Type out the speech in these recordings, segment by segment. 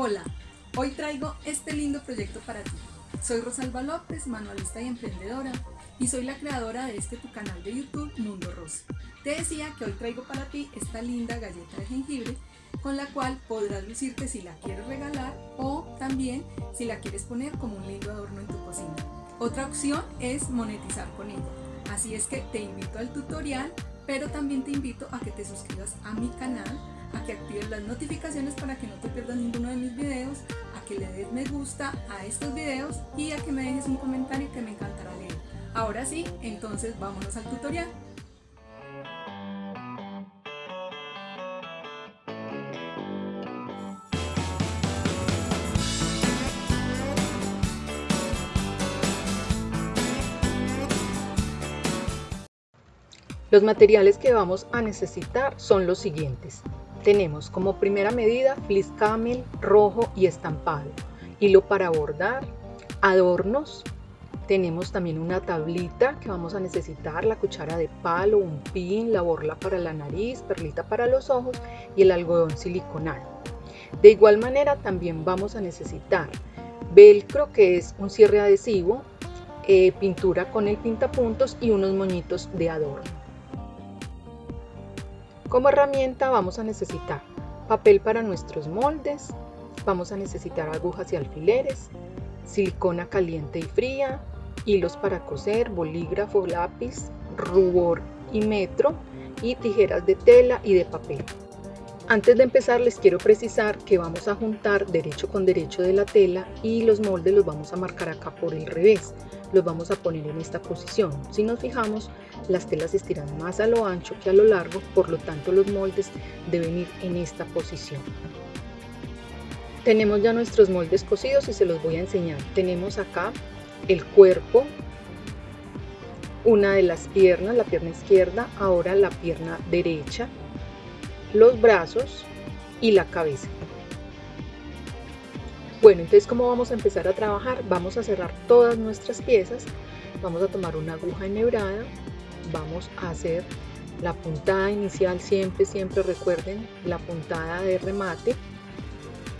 Hola, hoy traigo este lindo proyecto para ti. Soy Rosalba López, manualista y emprendedora, y soy la creadora de este tu canal de YouTube Mundo Rosa. Te decía que hoy traigo para ti esta linda galleta de jengibre con la cual podrás lucirte si la quieres regalar o también si la quieres poner como un lindo adorno en tu cocina. Otra opción es monetizar con ella. Así es que te invito al tutorial, pero también te invito a que te suscribas a mi canal, a que actives las notificaciones para que no te pierdas ninguno de mis videos, a que le des me gusta a estos videos y a que me dejes un comentario que me encantará leer. Ahora sí, entonces vámonos al tutorial. Los materiales que vamos a necesitar son los siguientes. Tenemos como primera medida fleece camel rojo y estampado, hilo para bordar, adornos, tenemos también una tablita que vamos a necesitar, la cuchara de palo, un pin, la borla para la nariz, perlita para los ojos y el algodón siliconado. De igual manera también vamos a necesitar velcro que es un cierre adhesivo, eh, pintura con el pintapuntos y unos moñitos de adorno. Como herramienta vamos a necesitar papel para nuestros moldes, vamos a necesitar agujas y alfileres, silicona caliente y fría, hilos para coser, bolígrafo, lápiz, rubor y metro y tijeras de tela y de papel. Antes de empezar les quiero precisar que vamos a juntar derecho con derecho de la tela y los moldes los vamos a marcar acá por el revés los vamos a poner en esta posición. Si nos fijamos, las telas estiran más a lo ancho que a lo largo, por lo tanto los moldes deben ir en esta posición. Tenemos ya nuestros moldes cosidos y se los voy a enseñar. Tenemos acá el cuerpo, una de las piernas, la pierna izquierda, ahora la pierna derecha, los brazos y la cabeza. Bueno, entonces ¿cómo vamos a empezar a trabajar? Vamos a cerrar todas nuestras piezas, vamos a tomar una aguja enhebrada, vamos a hacer la puntada inicial, siempre, siempre recuerden la puntada de remate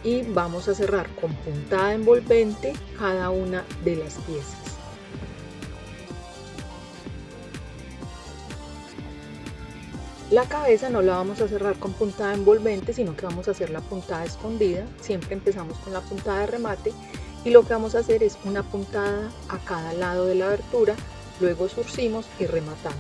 y vamos a cerrar con puntada envolvente cada una de las piezas. La cabeza no la vamos a cerrar con puntada envolvente, sino que vamos a hacer la puntada escondida. Siempre empezamos con la puntada de remate y lo que vamos a hacer es una puntada a cada lado de la abertura, luego surcimos y rematamos.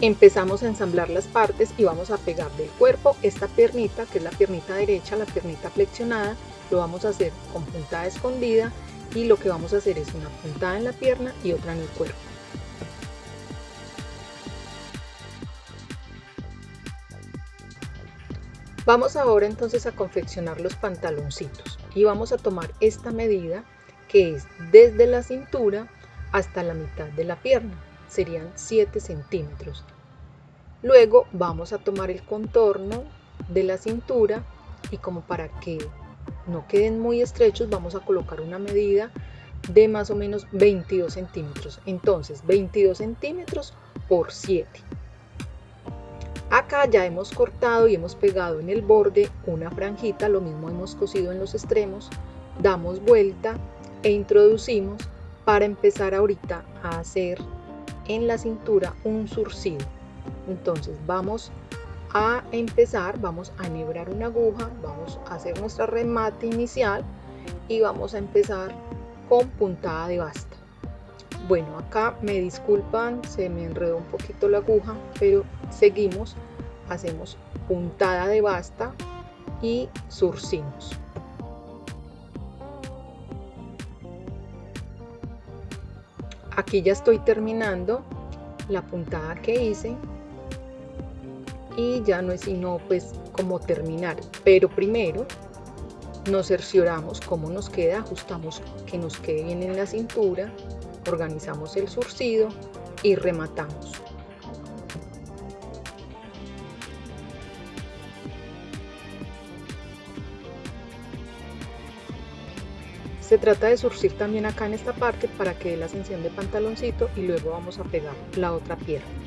Empezamos a ensamblar las partes y vamos a pegar del cuerpo esta piernita, que es la piernita derecha, la piernita flexionada, lo vamos a hacer con puntada escondida y lo que vamos a hacer es una puntada en la pierna y otra en el cuerpo. Vamos ahora entonces a confeccionar los pantaloncitos y vamos a tomar esta medida que es desde la cintura hasta la mitad de la pierna, serían 7 centímetros. Luego vamos a tomar el contorno de la cintura y como para que no queden muy estrechos, vamos a colocar una medida de más o menos 22 centímetros. Entonces, 22 centímetros por 7. Acá ya hemos cortado y hemos pegado en el borde una franjita, lo mismo hemos cosido en los extremos, damos vuelta e introducimos para empezar ahorita a hacer en la cintura un surcido. Entonces vamos a empezar, vamos a enhebrar una aguja, vamos a hacer nuestra remate inicial y vamos a empezar con puntada de basta. Bueno, acá me disculpan, se me enredó un poquito la aguja, pero seguimos, hacemos puntada de basta y surcimos. Aquí ya estoy terminando la puntada que hice y ya no es sino pues como terminar pero primero nos cercioramos cómo nos queda ajustamos que nos quede bien en la cintura organizamos el surcido y rematamos Se trata de surcir también acá en esta parte para que dé la ascensión de pantaloncito y luego vamos a pegar la otra pierna.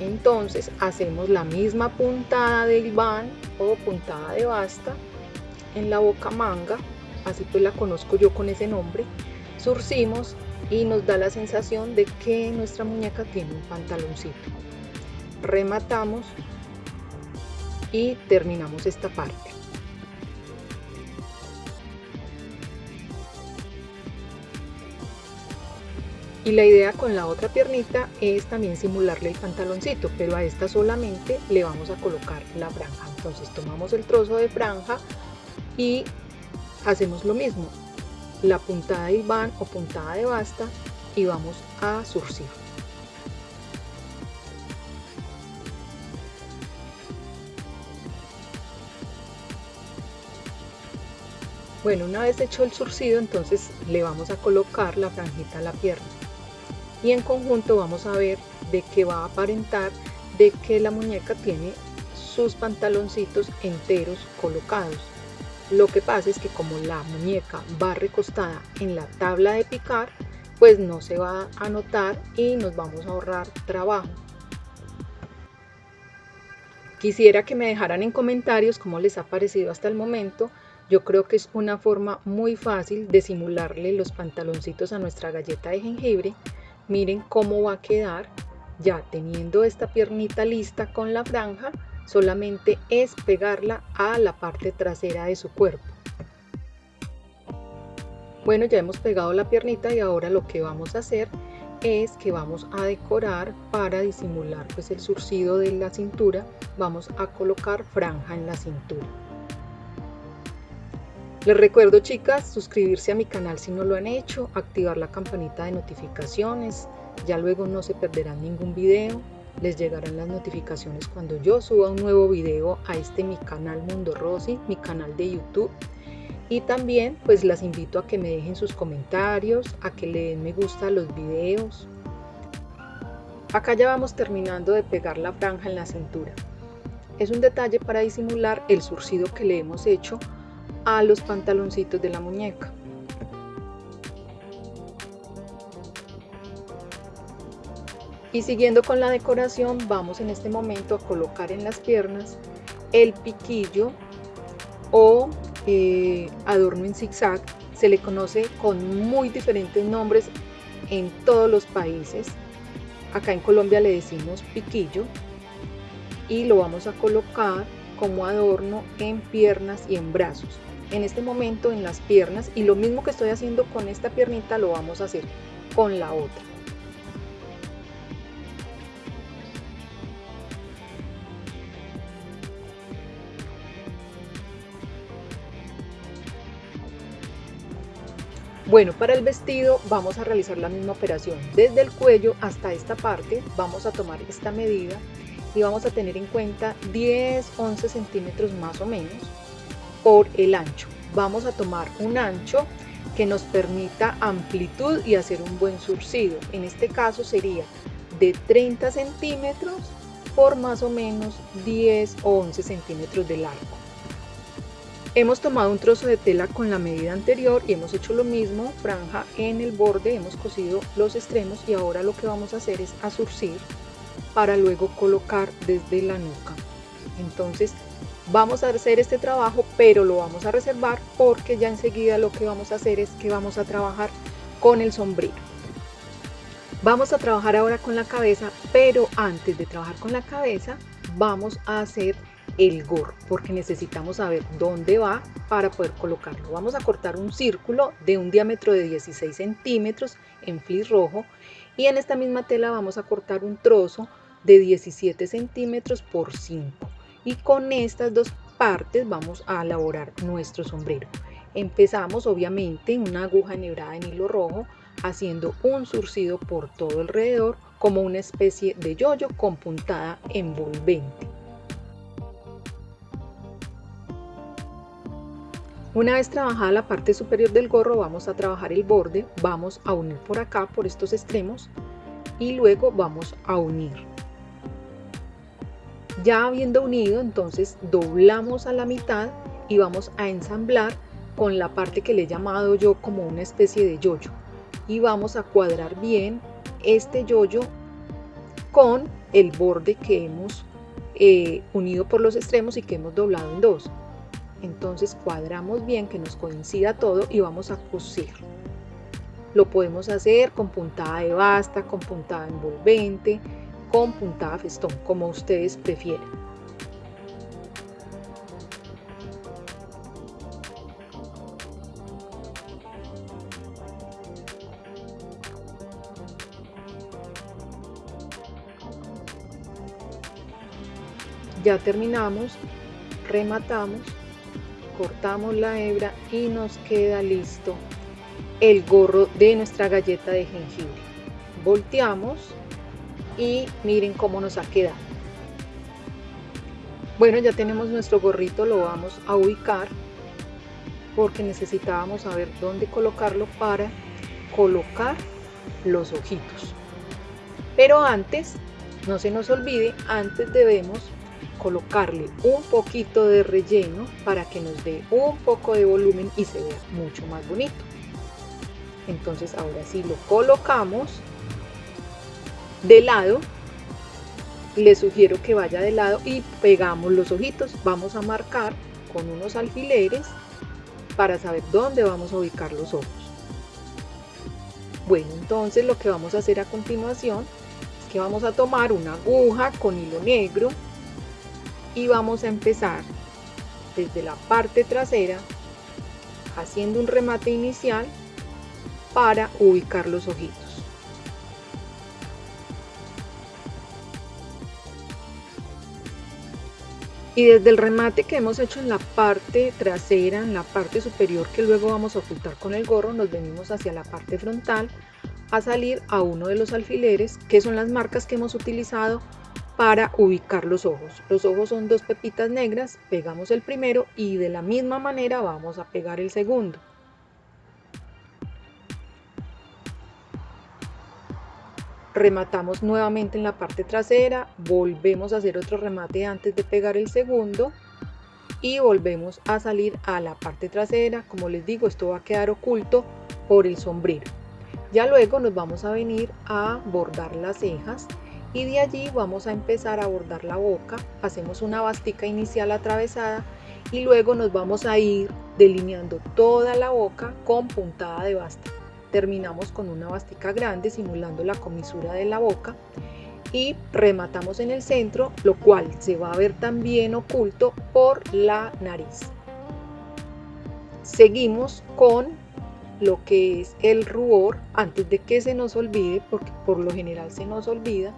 Entonces hacemos la misma puntada del van o puntada de basta en la boca manga, así pues la conozco yo con ese nombre, surcimos y nos da la sensación de que nuestra muñeca tiene un pantaloncito. Rematamos y terminamos esta parte. Y la idea con la otra piernita es también simularle el pantaloncito, pero a esta solamente le vamos a colocar la franja. Entonces tomamos el trozo de franja y hacemos lo mismo, la puntada de van o puntada de basta y vamos a surcir. Bueno, una vez hecho el surcido, entonces le vamos a colocar la franjita a la pierna. Y en conjunto vamos a ver de que va a aparentar de que la muñeca tiene sus pantaloncitos enteros colocados. Lo que pasa es que como la muñeca va recostada en la tabla de picar, pues no se va a notar y nos vamos a ahorrar trabajo. Quisiera que me dejaran en comentarios cómo les ha parecido hasta el momento yo creo que es una forma muy fácil de simularle los pantaloncitos a nuestra galleta de jengibre. Miren cómo va a quedar ya teniendo esta piernita lista con la franja, solamente es pegarla a la parte trasera de su cuerpo. Bueno, ya hemos pegado la piernita y ahora lo que vamos a hacer es que vamos a decorar para disimular pues el surcido de la cintura, vamos a colocar franja en la cintura. Les recuerdo chicas, suscribirse a mi canal si no lo han hecho, activar la campanita de notificaciones, ya luego no se perderán ningún video, les llegarán las notificaciones cuando yo suba un nuevo video a este mi canal Mundo Rosy, mi canal de YouTube. Y también pues las invito a que me dejen sus comentarios, a que le den me gusta a los videos. Acá ya vamos terminando de pegar la franja en la cintura. Es un detalle para disimular el surcido que le hemos hecho a los pantaloncitos de la muñeca. Y siguiendo con la decoración, vamos en este momento a colocar en las piernas el piquillo o eh, adorno en zigzag. Se le conoce con muy diferentes nombres en todos los países. Acá en Colombia le decimos piquillo y lo vamos a colocar como adorno en piernas y en brazos en este momento en las piernas y lo mismo que estoy haciendo con esta piernita lo vamos a hacer con la otra. Bueno, para el vestido vamos a realizar la misma operación. Desde el cuello hasta esta parte vamos a tomar esta medida y vamos a tener en cuenta 10-11 centímetros más o menos por el ancho. Vamos a tomar un ancho que nos permita amplitud y hacer un buen surcido. En este caso sería de 30 centímetros por más o menos 10 o 11 centímetros de largo. Hemos tomado un trozo de tela con la medida anterior y hemos hecho lo mismo, franja en el borde, hemos cosido los extremos y ahora lo que vamos a hacer es a surcir para luego colocar desde la nuca. Entonces Vamos a hacer este trabajo, pero lo vamos a reservar porque ya enseguida lo que vamos a hacer es que vamos a trabajar con el sombrero. Vamos a trabajar ahora con la cabeza, pero antes de trabajar con la cabeza vamos a hacer el gorro porque necesitamos saber dónde va para poder colocarlo. Vamos a cortar un círculo de un diámetro de 16 centímetros en flis rojo y en esta misma tela vamos a cortar un trozo de 17 centímetros por 5 y con estas dos partes vamos a elaborar nuestro sombrero. Empezamos obviamente una aguja enhebrada en hilo rojo haciendo un surcido por todo alrededor como una especie de yoyo con puntada envolvente. Una vez trabajada la parte superior del gorro vamos a trabajar el borde, vamos a unir por acá por estos extremos y luego vamos a unir ya habiendo unido, entonces doblamos a la mitad y vamos a ensamblar con la parte que le he llamado yo como una especie de yoyo. Y vamos a cuadrar bien este yoyo con el borde que hemos eh, unido por los extremos y que hemos doblado en dos. Entonces cuadramos bien que nos coincida todo y vamos a coser. Lo podemos hacer con puntada de basta, con puntada envolvente, con puntada festón, como ustedes prefieran. ya terminamos rematamos cortamos la hebra y nos queda listo el gorro de nuestra galleta de jengibre volteamos y miren cómo nos ha quedado. Bueno ya tenemos nuestro gorrito lo vamos a ubicar porque necesitábamos saber dónde colocarlo para colocar los ojitos. Pero antes no se nos olvide antes debemos colocarle un poquito de relleno para que nos dé un poco de volumen y se vea mucho más bonito. Entonces ahora sí lo colocamos de lado. Le sugiero que vaya de lado y pegamos los ojitos. Vamos a marcar con unos alfileres para saber dónde vamos a ubicar los ojos. Bueno, entonces lo que vamos a hacer a continuación es que vamos a tomar una aguja con hilo negro y vamos a empezar desde la parte trasera haciendo un remate inicial para ubicar los ojitos. Y desde el remate que hemos hecho en la parte trasera, en la parte superior que luego vamos a ocultar con el gorro, nos venimos hacia la parte frontal a salir a uno de los alfileres que son las marcas que hemos utilizado para ubicar los ojos. Los ojos son dos pepitas negras, pegamos el primero y de la misma manera vamos a pegar el segundo. Rematamos nuevamente en la parte trasera, volvemos a hacer otro remate antes de pegar el segundo y volvemos a salir a la parte trasera. Como les digo, esto va a quedar oculto por el sombrero. Ya luego nos vamos a venir a bordar las cejas y de allí vamos a empezar a bordar la boca, hacemos una bastica inicial atravesada y luego nos vamos a ir delineando toda la boca con puntada de basta. Terminamos con una bastica grande simulando la comisura de la boca y rematamos en el centro, lo cual se va a ver también oculto por la nariz. Seguimos con lo que es el rubor antes de que se nos olvide, porque por lo general se nos olvida,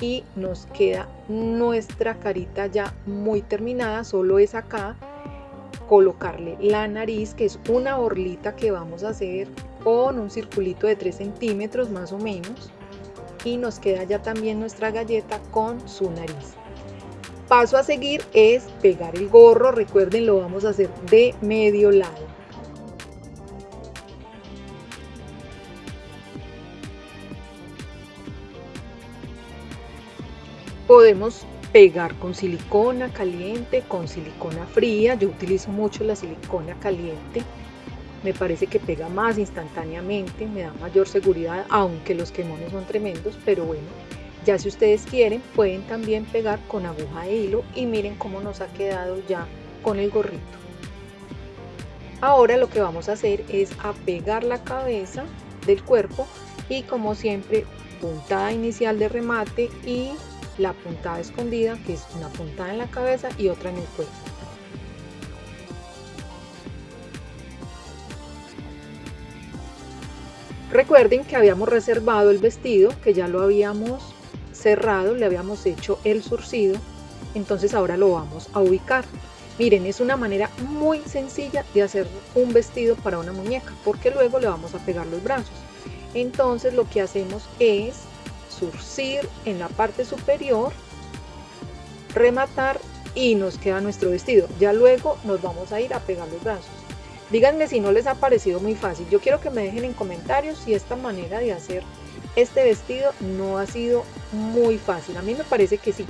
y nos queda nuestra carita ya muy terminada, solo es acá colocarle la nariz que es una orlita que vamos a hacer con un circulito de 3 centímetros más o menos y nos queda ya también nuestra galleta con su nariz paso a seguir es pegar el gorro recuerden lo vamos a hacer de medio lado podemos pegar con silicona caliente, con silicona fría. Yo utilizo mucho la silicona caliente. Me parece que pega más instantáneamente, me da mayor seguridad, aunque los quemones son tremendos, pero bueno, ya si ustedes quieren pueden también pegar con aguja de hilo y miren cómo nos ha quedado ya con el gorrito. Ahora lo que vamos a hacer es a pegar la cabeza del cuerpo y como siempre puntada inicial de remate y la puntada escondida, que es una puntada en la cabeza y otra en el cuello. Recuerden que habíamos reservado el vestido, que ya lo habíamos cerrado, le habíamos hecho el surcido, entonces ahora lo vamos a ubicar. Miren, es una manera muy sencilla de hacer un vestido para una muñeca, porque luego le vamos a pegar los brazos. Entonces lo que hacemos es surcir en la parte superior, rematar y nos queda nuestro vestido. Ya luego nos vamos a ir a pegar los brazos. Díganme si no les ha parecido muy fácil. Yo quiero que me dejen en comentarios si esta manera de hacer este vestido no ha sido muy fácil. A mí me parece que sí.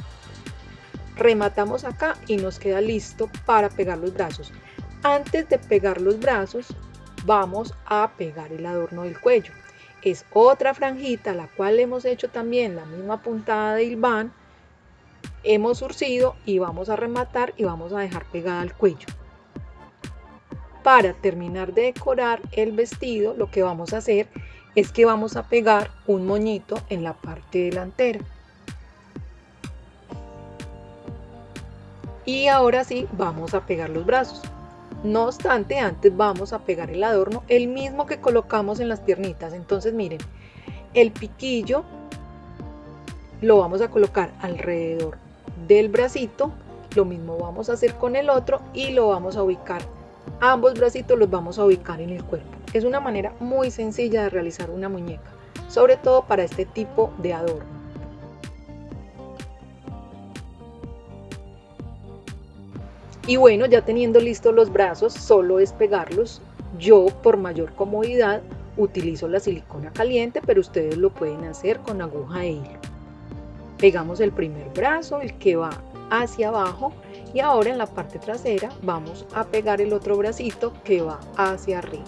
Rematamos acá y nos queda listo para pegar los brazos. Antes de pegar los brazos, vamos a pegar el adorno del cuello. es otra franjita, la cual hemos hecho también la misma puntada de hilván, hemos surcido y vamos a rematar y vamos a dejar pegada al cuello. Para terminar de decorar el vestido, lo que vamos a hacer es que vamos a pegar un moñito en la parte delantera. Y ahora sí, vamos a pegar los brazos. No obstante, antes vamos a pegar el adorno, el mismo que colocamos en las piernitas. Entonces miren, el piquillo lo vamos a colocar alrededor del bracito. Lo mismo vamos a hacer con el otro y lo vamos a ubicar. Ambos bracitos los vamos a ubicar en el cuerpo. Es una manera muy sencilla de realizar una muñeca, sobre todo para este tipo de adorno. Y bueno, ya teniendo listos los brazos, solo es pegarlos. Yo, por mayor comodidad, utilizo la silicona caliente, pero ustedes lo pueden hacer con aguja e hilo. Pegamos el primer brazo, el que va hacia abajo, y ahora en la parte trasera vamos a pegar el otro bracito que va hacia arriba.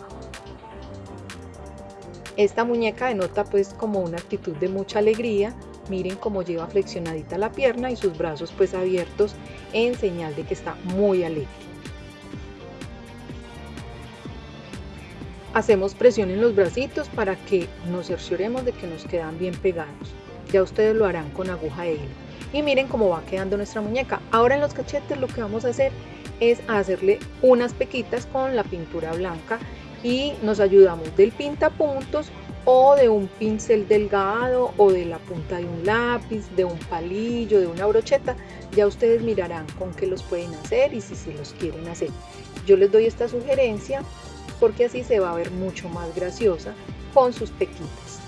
Esta muñeca denota pues como una actitud de mucha alegría, Miren cómo lleva flexionadita la pierna y sus brazos pues abiertos en señal de que está muy alegre. Hacemos presión en los bracitos para que nos cercioremos de que nos quedan bien pegados. Ya ustedes lo harán con aguja de hilo. Y miren cómo va quedando nuestra muñeca. Ahora en los cachetes lo que vamos a hacer es hacerle unas pequitas con la pintura blanca y nos ayudamos del pintapuntos o de un pincel delgado o de la punta de un lápiz, de un palillo, de una brocheta, ya ustedes mirarán con qué los pueden hacer y si se los quieren hacer. Yo les doy esta sugerencia porque así se va a ver mucho más graciosa con sus pequitas.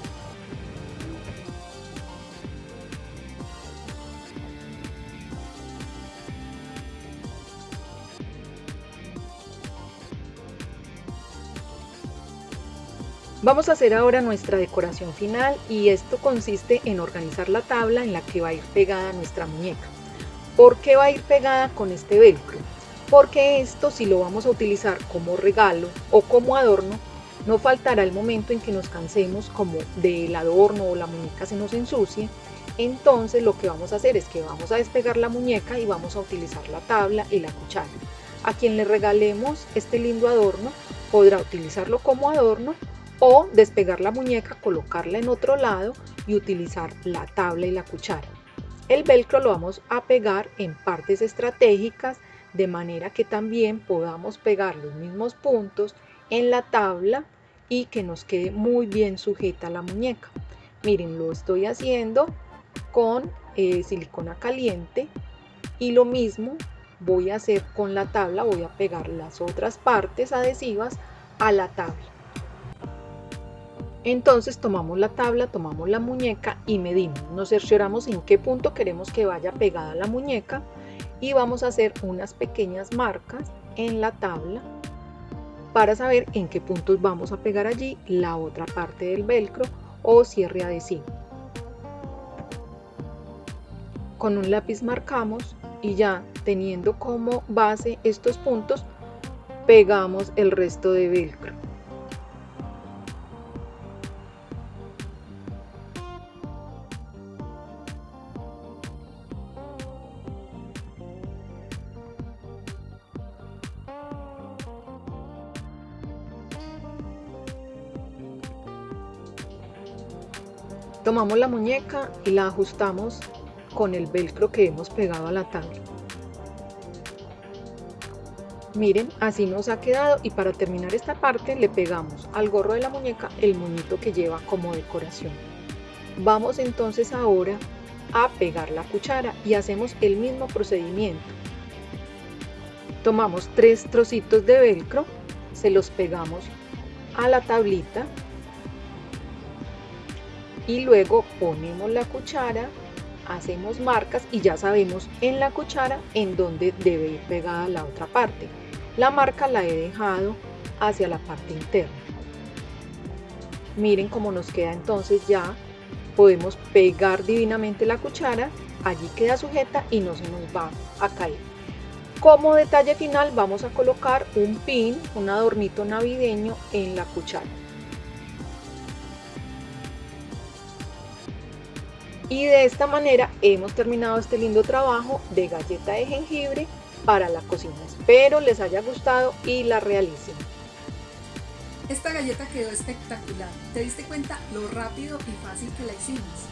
Vamos a hacer ahora nuestra decoración final y esto consiste en organizar la tabla en la que va a ir pegada nuestra muñeca. ¿Por qué va a ir pegada con este velcro? Porque esto si lo vamos a utilizar como regalo o como adorno, no faltará el momento en que nos cansemos como del adorno o la muñeca se nos ensucie. Entonces lo que vamos a hacer es que vamos a despegar la muñeca y vamos a utilizar la tabla y la cuchara. A quien le regalemos este lindo adorno podrá utilizarlo como adorno o despegar la muñeca, colocarla en otro lado y utilizar la tabla y la cuchara. El velcro lo vamos a pegar en partes estratégicas de manera que también podamos pegar los mismos puntos en la tabla y que nos quede muy bien sujeta la muñeca. Miren, lo estoy haciendo con eh, silicona caliente y lo mismo voy a hacer con la tabla, voy a pegar las otras partes adhesivas a la tabla. Entonces tomamos la tabla, tomamos la muñeca y medimos. Nos cercioramos en qué punto queremos que vaya pegada la muñeca y vamos a hacer unas pequeñas marcas en la tabla para saber en qué puntos vamos a pegar allí la otra parte del velcro o cierre adhesivo. Con un lápiz marcamos y ya teniendo como base estos puntos pegamos el resto de velcro. Tomamos la muñeca y la ajustamos con el velcro que hemos pegado a la tabla. Miren, así nos ha quedado y para terminar esta parte le pegamos al gorro de la muñeca el moñito que lleva como decoración. Vamos entonces ahora a pegar la cuchara y hacemos el mismo procedimiento. Tomamos tres trocitos de velcro, se los pegamos a la tablita y luego ponemos la cuchara, hacemos marcas y ya sabemos en la cuchara en dónde debe ir pegada la otra parte. La marca la he dejado hacia la parte interna. Miren cómo nos queda entonces ya. Podemos pegar divinamente la cuchara, allí queda sujeta y no se nos va a caer. Como detalle final vamos a colocar un pin, un adornito navideño en la cuchara. Y de esta manera hemos terminado este lindo trabajo de galleta de jengibre para la cocina. Espero les haya gustado y la realicen. Esta galleta quedó espectacular. ¿Te diste cuenta lo rápido y fácil que la hicimos?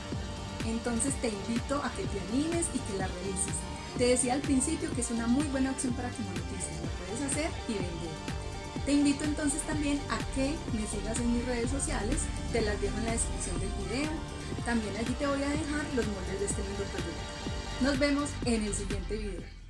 Entonces te invito a que te animes y que la realices. Te decía al principio que es una muy buena opción para que monetices. Lo puedes hacer y vender. Te invito entonces también a que me sigas en mis redes sociales. Te las dejo en la descripción del video. También allí te voy a dejar los moldes de este lindo proyecto. Nos vemos en el siguiente video.